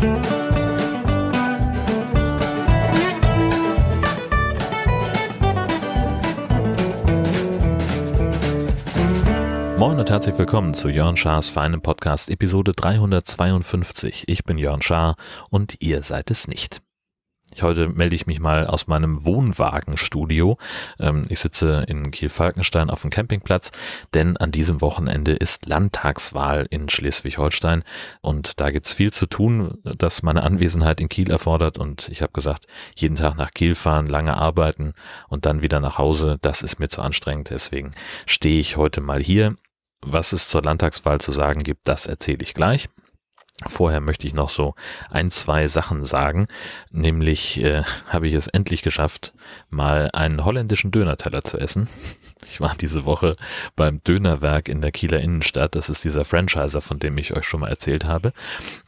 Moin und herzlich willkommen zu Jörn Schars feinem Podcast Episode 352. Ich bin Jörn Schaar und ihr seid es nicht. Heute melde ich mich mal aus meinem Wohnwagenstudio. Ähm, ich sitze in Kiel-Falkenstein auf dem Campingplatz, denn an diesem Wochenende ist Landtagswahl in Schleswig-Holstein und da gibt's viel zu tun, das meine Anwesenheit in Kiel erfordert und ich habe gesagt, jeden Tag nach Kiel fahren, lange arbeiten und dann wieder nach Hause, das ist mir zu anstrengend. Deswegen stehe ich heute mal hier. Was es zur Landtagswahl zu sagen gibt, das erzähle ich gleich. Vorher möchte ich noch so ein, zwei Sachen sagen. Nämlich äh, habe ich es endlich geschafft, mal einen holländischen Dönerteller zu essen. Ich war diese Woche beim Dönerwerk in der Kieler Innenstadt. Das ist dieser Franchiser, von dem ich euch schon mal erzählt habe.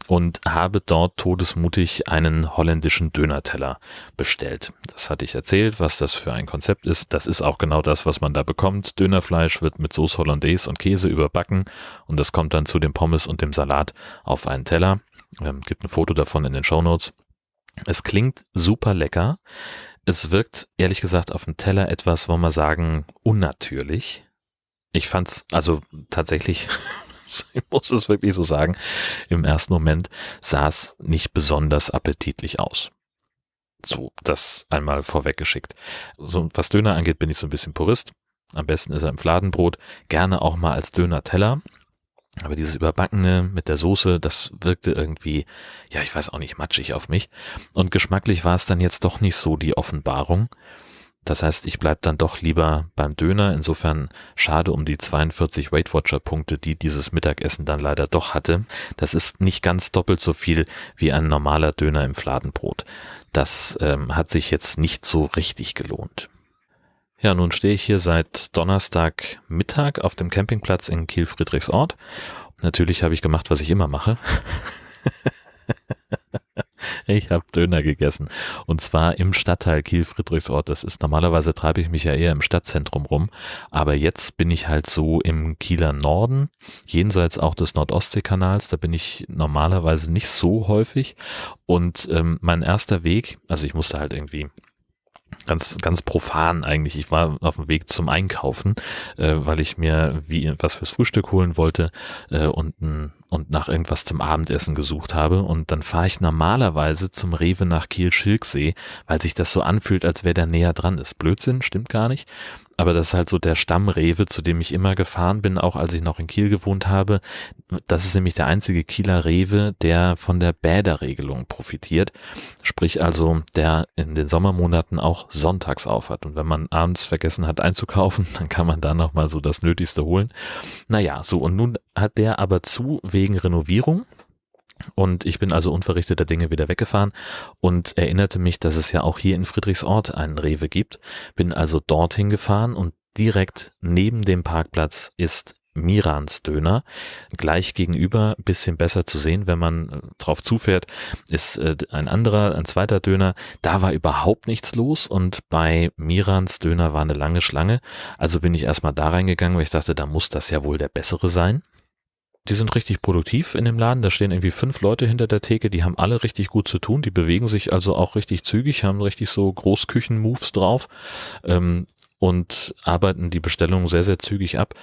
Und habe dort todesmutig einen holländischen Dönerteller bestellt. Das hatte ich erzählt, was das für ein Konzept ist. Das ist auch genau das, was man da bekommt. Dönerfleisch wird mit Sauce Hollandaise und Käse überbacken und das kommt dann zu dem Pommes und dem Salat auf einen Teller. Ähm, gibt ein Foto davon in den Show Notes. Es klingt super lecker. Es wirkt ehrlich gesagt auf dem Teller etwas, wollen wir sagen, unnatürlich. Ich fand's also tatsächlich, ich muss es wirklich so sagen, im ersten Moment sah es nicht besonders appetitlich aus. So, das einmal vorweggeschickt. So, was Döner angeht, bin ich so ein bisschen Purist. Am besten ist er im Fladenbrot, gerne auch mal als Döner-Teller. Aber dieses Überbackene mit der Soße, das wirkte irgendwie, ja, ich weiß auch nicht, matschig auf mich. Und geschmacklich war es dann jetzt doch nicht so die Offenbarung. Das heißt, ich bleib dann doch lieber beim Döner. Insofern schade um die 42 Weight Watcher Punkte, die dieses Mittagessen dann leider doch hatte. Das ist nicht ganz doppelt so viel wie ein normaler Döner im Fladenbrot. Das ähm, hat sich jetzt nicht so richtig gelohnt. Ja, nun stehe ich hier seit Donnerstag Mittag auf dem Campingplatz in Kiel-Friedrichsort. Natürlich habe ich gemacht, was ich immer mache. ich habe Döner gegessen. Und zwar im Stadtteil Kiel-Friedrichsort. Das ist normalerweise treibe ich mich ja eher im Stadtzentrum rum. Aber jetzt bin ich halt so im Kieler Norden, jenseits auch des Nordostseekanals. Da bin ich normalerweise nicht so häufig. Und ähm, mein erster Weg, also ich musste halt irgendwie ganz, ganz profan eigentlich. Ich war auf dem Weg zum Einkaufen, äh, weil ich mir wie was fürs Frühstück holen wollte äh, und, und nach irgendwas zum Abendessen gesucht habe. Und dann fahre ich normalerweise zum Rewe nach Kiel-Schilksee, weil sich das so anfühlt, als wäre der näher dran ist. Blödsinn, stimmt gar nicht. Aber das ist halt so der Stammrewe, zu dem ich immer gefahren bin, auch als ich noch in Kiel gewohnt habe. Das ist nämlich der einzige Kieler Rewe, der von der Bäderregelung profitiert. Sprich also, der in den Sommermonaten auch sonntags aufhat. Und wenn man abends vergessen hat einzukaufen, dann kann man da nochmal so das Nötigste holen. Naja, so und nun hat der aber zu wegen Renovierung. Und ich bin also unverrichteter Dinge wieder weggefahren und erinnerte mich, dass es ja auch hier in Friedrichsort einen Rewe gibt. Bin also dorthin gefahren und direkt neben dem Parkplatz ist Mirans Döner. Gleich gegenüber, bisschen besser zu sehen, wenn man äh, drauf zufährt, ist äh, ein anderer, ein zweiter Döner. Da war überhaupt nichts los und bei Mirans Döner war eine lange Schlange. Also bin ich erstmal da reingegangen, weil ich dachte, da muss das ja wohl der bessere sein die sind richtig produktiv in dem Laden. Da stehen irgendwie fünf Leute hinter der Theke, die haben alle richtig gut zu tun. Die bewegen sich also auch richtig zügig, haben richtig so Großküchen-Moves drauf. Ähm, und arbeiten die Bestellung sehr, sehr zügig ab.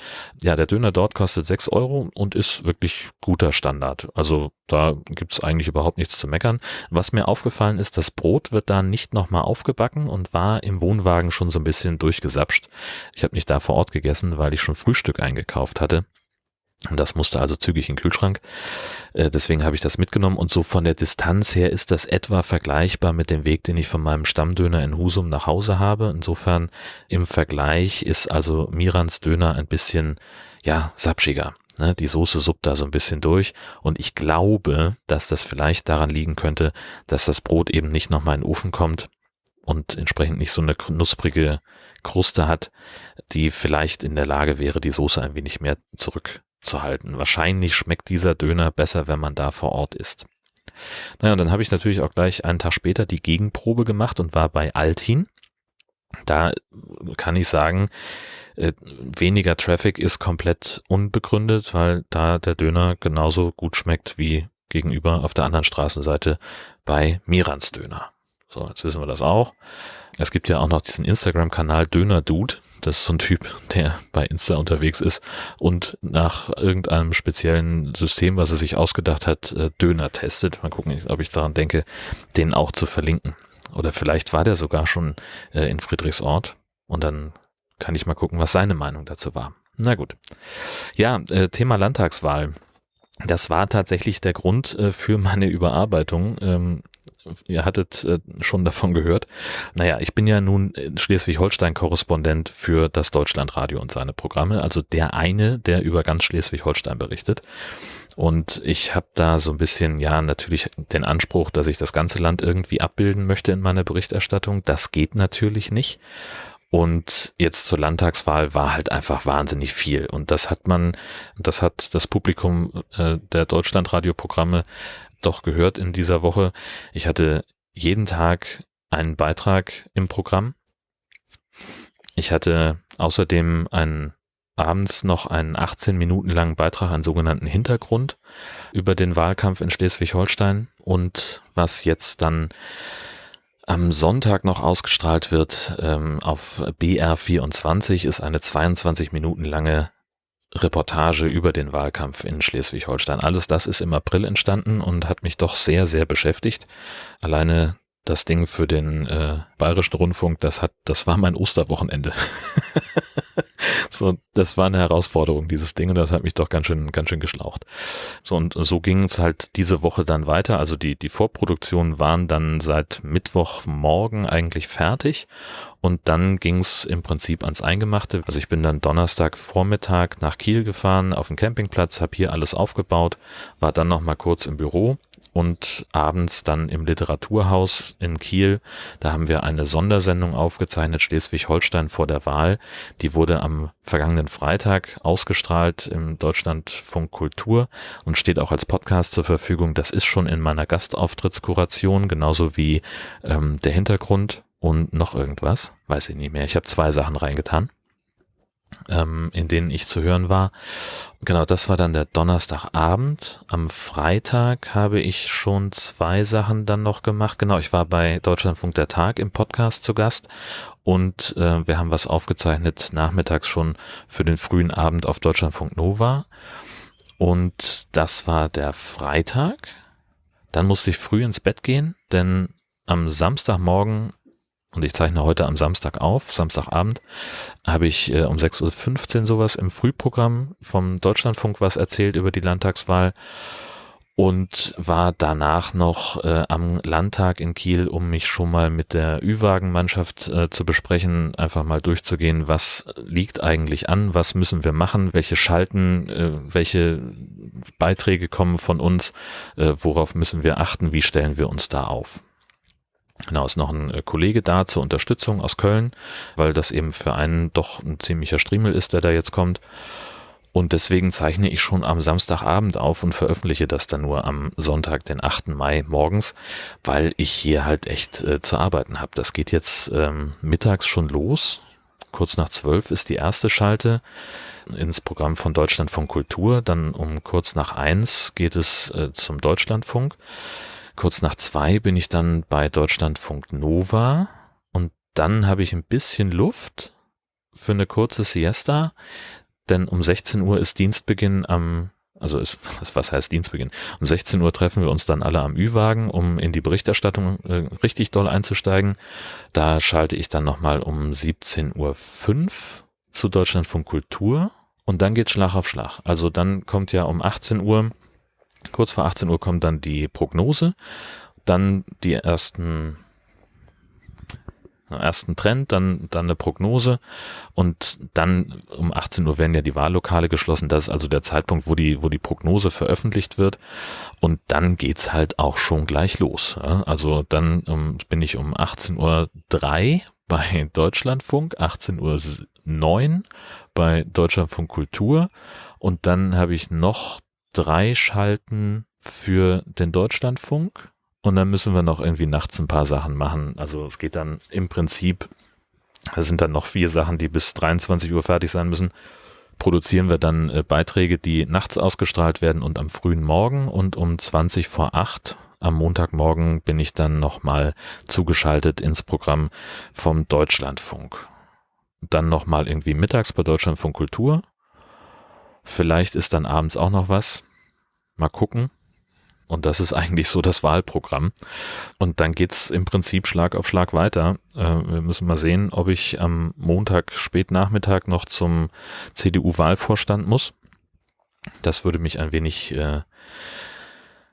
Ja, der Döner dort kostet sechs Euro und ist wirklich guter Standard. Also da gibt's eigentlich überhaupt nichts zu meckern. Was mir aufgefallen ist, das Brot wird da nicht nochmal aufgebacken und war im Wohnwagen schon so ein bisschen durchgesapscht. Ich habe nicht da vor Ort gegessen, weil ich schon Frühstück eingekauft hatte. Und das musste also zügig in den Kühlschrank. Äh, deswegen habe ich das mitgenommen. Und so von der Distanz her ist das etwa vergleichbar mit dem Weg, den ich von meinem Stammdöner in Husum nach Hause habe. Insofern im Vergleich ist also Mirans Döner ein bisschen, ja, sapschiger. Ne? Die Soße suppt da so ein bisschen durch. Und ich glaube, dass das vielleicht daran liegen könnte, dass das Brot eben nicht nochmal in den Ofen kommt und entsprechend nicht so eine knusprige Kruste hat, die vielleicht in der Lage wäre, die Soße ein wenig mehr zurück zu halten. Wahrscheinlich schmeckt dieser Döner besser, wenn man da vor Ort ist. Naja, und dann habe ich natürlich auch gleich einen Tag später die Gegenprobe gemacht und war bei Altin. Da kann ich sagen, äh, weniger Traffic ist komplett unbegründet, weil da der Döner genauso gut schmeckt wie gegenüber auf der anderen Straßenseite bei Mirans Döner. So, jetzt wissen wir das auch. Es gibt ja auch noch diesen Instagram-Kanal Döner Dude. Das ist so ein Typ, der bei Insta unterwegs ist und nach irgendeinem speziellen System, was er sich ausgedacht hat, äh, Döner testet. Mal gucken, ob ich daran denke, den auch zu verlinken. Oder vielleicht war der sogar schon äh, in Friedrichsort und dann kann ich mal gucken, was seine Meinung dazu war. Na gut. Ja, äh, Thema Landtagswahl. Das war tatsächlich der Grund für meine Überarbeitung. Ihr hattet äh, schon davon gehört. Naja, ich bin ja nun Schleswig-Holstein-Korrespondent für das Deutschlandradio und seine Programme, also der eine, der über ganz Schleswig-Holstein berichtet. Und ich habe da so ein bisschen, ja, natürlich den Anspruch, dass ich das ganze Land irgendwie abbilden möchte in meiner Berichterstattung. Das geht natürlich nicht. Und jetzt zur Landtagswahl war halt einfach wahnsinnig viel. Und das hat man, das hat das Publikum äh, der Deutschlandradioprogramme doch gehört in dieser Woche. Ich hatte jeden Tag einen Beitrag im Programm. Ich hatte außerdem einen abends noch einen 18 Minuten langen Beitrag, einen sogenannten Hintergrund über den Wahlkampf in Schleswig-Holstein und was jetzt dann am Sonntag noch ausgestrahlt wird ähm, auf BR24 ist eine 22 Minuten lange Reportage über den Wahlkampf in Schleswig-Holstein. Alles das ist im April entstanden und hat mich doch sehr, sehr beschäftigt. Alleine das Ding für den äh, Bayerischen Rundfunk, das hat, das war mein Osterwochenende. so, das war eine Herausforderung, dieses Ding, und das hat mich doch ganz schön, ganz schön geschlaucht. So, und so ging es halt diese Woche dann weiter. Also die, die Vorproduktionen waren dann seit Mittwochmorgen eigentlich fertig. Und dann ging es im Prinzip ans Eingemachte. Also ich bin dann Donnerstag Vormittag nach Kiel gefahren, auf den Campingplatz, habe hier alles aufgebaut, war dann noch mal kurz im Büro und abends dann im Literaturhaus in Kiel. Da haben wir eine Sondersendung aufgezeichnet, Schleswig-Holstein vor der Wahl. Die wurde am vergangenen Freitag ausgestrahlt im Deutschlandfunk Kultur und steht auch als Podcast zur Verfügung. Das ist schon in meiner Gastauftrittskuration, genauso wie ähm, der Hintergrund und noch irgendwas. Weiß ich nicht mehr. Ich habe zwei Sachen reingetan ähm, in denen ich zu hören war. Genau, das war dann der Donnerstagabend. Am Freitag habe ich schon zwei Sachen dann noch gemacht. Genau, ich war bei Deutschlandfunk der Tag im Podcast zu Gast und äh, wir haben was aufgezeichnet nachmittags schon für den frühen Abend auf Deutschlandfunk Nova. Und das war der Freitag. Dann musste ich früh ins Bett gehen, denn am Samstagmorgen und ich zeichne heute am Samstag auf, Samstagabend, habe ich äh, um 6.15 Uhr sowas im Frühprogramm vom Deutschlandfunk was erzählt über die Landtagswahl und war danach noch äh, am Landtag in Kiel, um mich schon mal mit der Ü-Wagen-Mannschaft äh, zu besprechen, einfach mal durchzugehen, was liegt eigentlich an, was müssen wir machen, welche Schalten, äh, welche Beiträge kommen von uns, äh, worauf müssen wir achten, wie stellen wir uns da auf. Genau, ist noch ein äh, Kollege da zur Unterstützung aus Köln, weil das eben für einen doch ein ziemlicher Striemel ist, der da jetzt kommt. Und deswegen zeichne ich schon am Samstagabend auf und veröffentliche das dann nur am Sonntag, den 8. Mai morgens, weil ich hier halt echt äh, zu arbeiten habe. Das geht jetzt ähm, mittags schon los. Kurz nach zwölf ist die erste Schalte ins Programm von Deutschlandfunk Kultur. Dann um kurz nach eins geht es äh, zum Deutschlandfunk. Kurz nach zwei bin ich dann bei Deutschlandfunk Nova und dann habe ich ein bisschen Luft für eine kurze Siesta, denn um 16 Uhr ist Dienstbeginn am also ist, was heißt Dienstbeginn? Um 16 Uhr treffen wir uns dann alle am Ü-Wagen, um in die Berichterstattung äh, richtig doll einzusteigen. Da schalte ich dann nochmal um 17.05 Uhr zu Deutschlandfunk Kultur und dann geht Schlag auf Schlag. Also dann kommt ja um 18 Uhr Kurz vor 18 Uhr kommt dann die Prognose, dann die ersten ersten Trend, dann, dann eine Prognose und dann um 18 Uhr werden ja die Wahllokale geschlossen. Das ist also der Zeitpunkt, wo die, wo die Prognose veröffentlicht wird. Und dann geht's halt auch schon gleich los. Also dann um, bin ich um 18 Uhr bei Deutschlandfunk, 18 Uhr bei Deutschlandfunk Kultur und dann habe ich noch drei Schalten für den Deutschlandfunk und dann müssen wir noch irgendwie nachts ein paar Sachen machen. Also es geht dann im Prinzip, da sind dann noch vier Sachen, die bis 23 Uhr fertig sein müssen. produzieren wir dann äh, Beiträge, die nachts ausgestrahlt werden und am frühen Morgen und um 20 vor 8 am Montagmorgen bin ich dann nochmal zugeschaltet ins Programm vom Deutschlandfunk. Dann nochmal irgendwie mittags bei Deutschlandfunk Kultur. Vielleicht ist dann abends auch noch was. Mal gucken. Und das ist eigentlich so das Wahlprogramm. Und dann geht's im Prinzip Schlag auf Schlag weiter. Äh, wir müssen mal sehen, ob ich am Montag spätnachmittag noch zum CDU-Wahlvorstand muss. Das würde mich ein wenig, äh,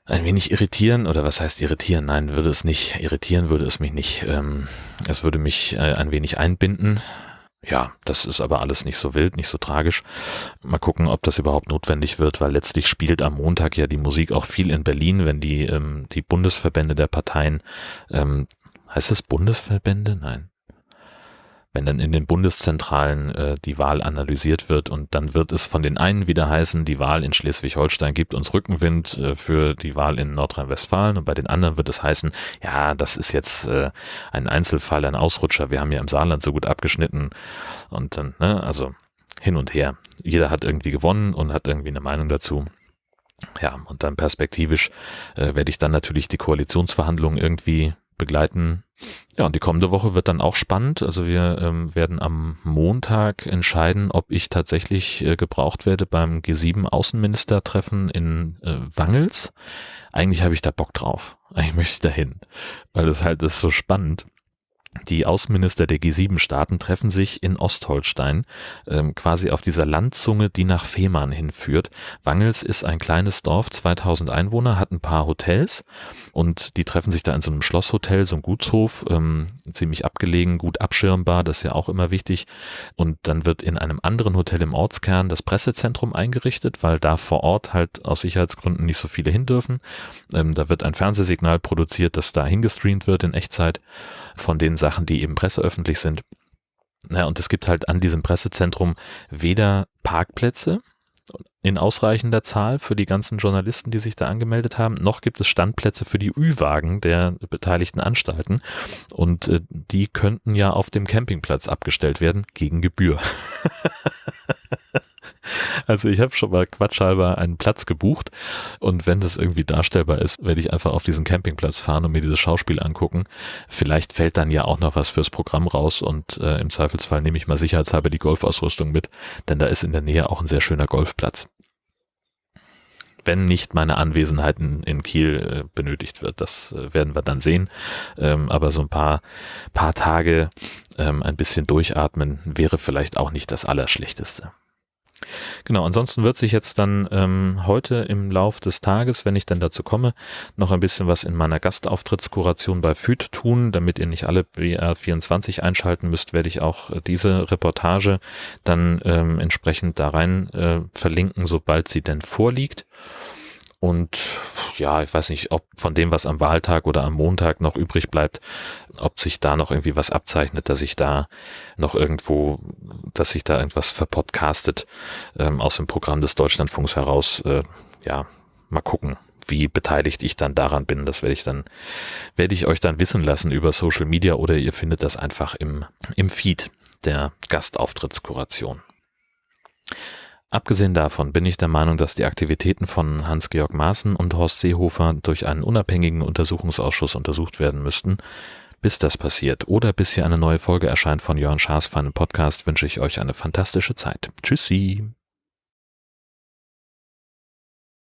ein wenig irritieren. Oder was heißt irritieren? Nein, würde es nicht. Irritieren würde es mich nicht. Ähm, es würde mich äh, ein wenig einbinden. Ja, das ist aber alles nicht so wild, nicht so tragisch. Mal gucken, ob das überhaupt notwendig wird, weil letztlich spielt am Montag ja die Musik auch viel in Berlin, wenn die, ähm, die Bundesverbände der Parteien, ähm, heißt das Bundesverbände? Nein wenn dann in den Bundeszentralen äh, die Wahl analysiert wird und dann wird es von den einen wieder heißen, die Wahl in Schleswig-Holstein gibt uns Rückenwind äh, für die Wahl in Nordrhein-Westfalen und bei den anderen wird es heißen, ja, das ist jetzt äh, ein Einzelfall, ein Ausrutscher, wir haben ja im Saarland so gut abgeschnitten und dann, ne, also hin und her. Jeder hat irgendwie gewonnen und hat irgendwie eine Meinung dazu. Ja, und dann perspektivisch äh, werde ich dann natürlich die Koalitionsverhandlungen irgendwie begleiten. Ja, und die kommende Woche wird dann auch spannend. Also wir ähm, werden am Montag entscheiden, ob ich tatsächlich äh, gebraucht werde beim G7-Außenministertreffen in äh, Wangels. Eigentlich habe ich da Bock drauf. Eigentlich möchte ich dahin, weil das halt ist so spannend. Die Außenminister der G7-Staaten treffen sich in Ostholstein, ähm, quasi auf dieser Landzunge, die nach Fehmarn hinführt. Wangels ist ein kleines Dorf, 2000 Einwohner, hat ein paar Hotels und die treffen sich da in so einem Schlosshotel, so ein Gutshof, ähm, ziemlich abgelegen, gut abschirmbar, das ist ja auch immer wichtig. Und dann wird in einem anderen Hotel im Ortskern das Pressezentrum eingerichtet, weil da vor Ort halt aus Sicherheitsgründen nicht so viele hin dürfen. Ähm, da wird ein Fernsehsignal produziert, das da hingestreamt wird in Echtzeit von den Sachen, die eben presseöffentlich sind. Ja, und es gibt halt an diesem Pressezentrum weder Parkplätze in ausreichender Zahl für die ganzen Journalisten, die sich da angemeldet haben, noch gibt es Standplätze für die Ü-Wagen der beteiligten Anstalten. Und äh, die könnten ja auf dem Campingplatz abgestellt werden gegen Gebühr. Also ich habe schon mal quatschhalber einen Platz gebucht und wenn das irgendwie darstellbar ist, werde ich einfach auf diesen Campingplatz fahren und mir dieses Schauspiel angucken. Vielleicht fällt dann ja auch noch was fürs Programm raus und äh, im Zweifelsfall nehme ich mal sicherheitshalber die Golfausrüstung mit, denn da ist in der Nähe auch ein sehr schöner Golfplatz wenn nicht meine Anwesenheit in, in Kiel äh, benötigt wird. Das äh, werden wir dann sehen. Ähm, aber so ein paar, paar Tage ähm, ein bisschen durchatmen wäre vielleicht auch nicht das Allerschlechteste. Genau, ansonsten wird sich jetzt dann ähm, heute im Lauf des Tages, wenn ich dann dazu komme, noch ein bisschen was in meiner Gastauftrittskoration bei FÜD tun. Damit ihr nicht alle BR24 einschalten müsst, werde ich auch diese Reportage dann ähm, entsprechend da rein äh, verlinken, sobald sie denn vorliegt. Und ja, ich weiß nicht, ob von dem, was am Wahltag oder am Montag noch übrig bleibt, ob sich da noch irgendwie was abzeichnet, dass ich da noch irgendwo, dass sich da irgendwas verpodcastet ähm, aus dem Programm des Deutschlandfunks heraus. Äh, ja, mal gucken, wie beteiligt ich dann daran bin. Das werde ich dann, werde ich euch dann wissen lassen über Social Media oder ihr findet das einfach im, im Feed der Gastauftrittskuration. Abgesehen davon bin ich der Meinung, dass die Aktivitäten von Hans-Georg Maaßen und Horst Seehofer durch einen unabhängigen Untersuchungsausschuss untersucht werden müssten. Bis das passiert oder bis hier eine neue Folge erscheint von Jörn Schaas für einen Podcast, wünsche ich euch eine fantastische Zeit. Tschüssi!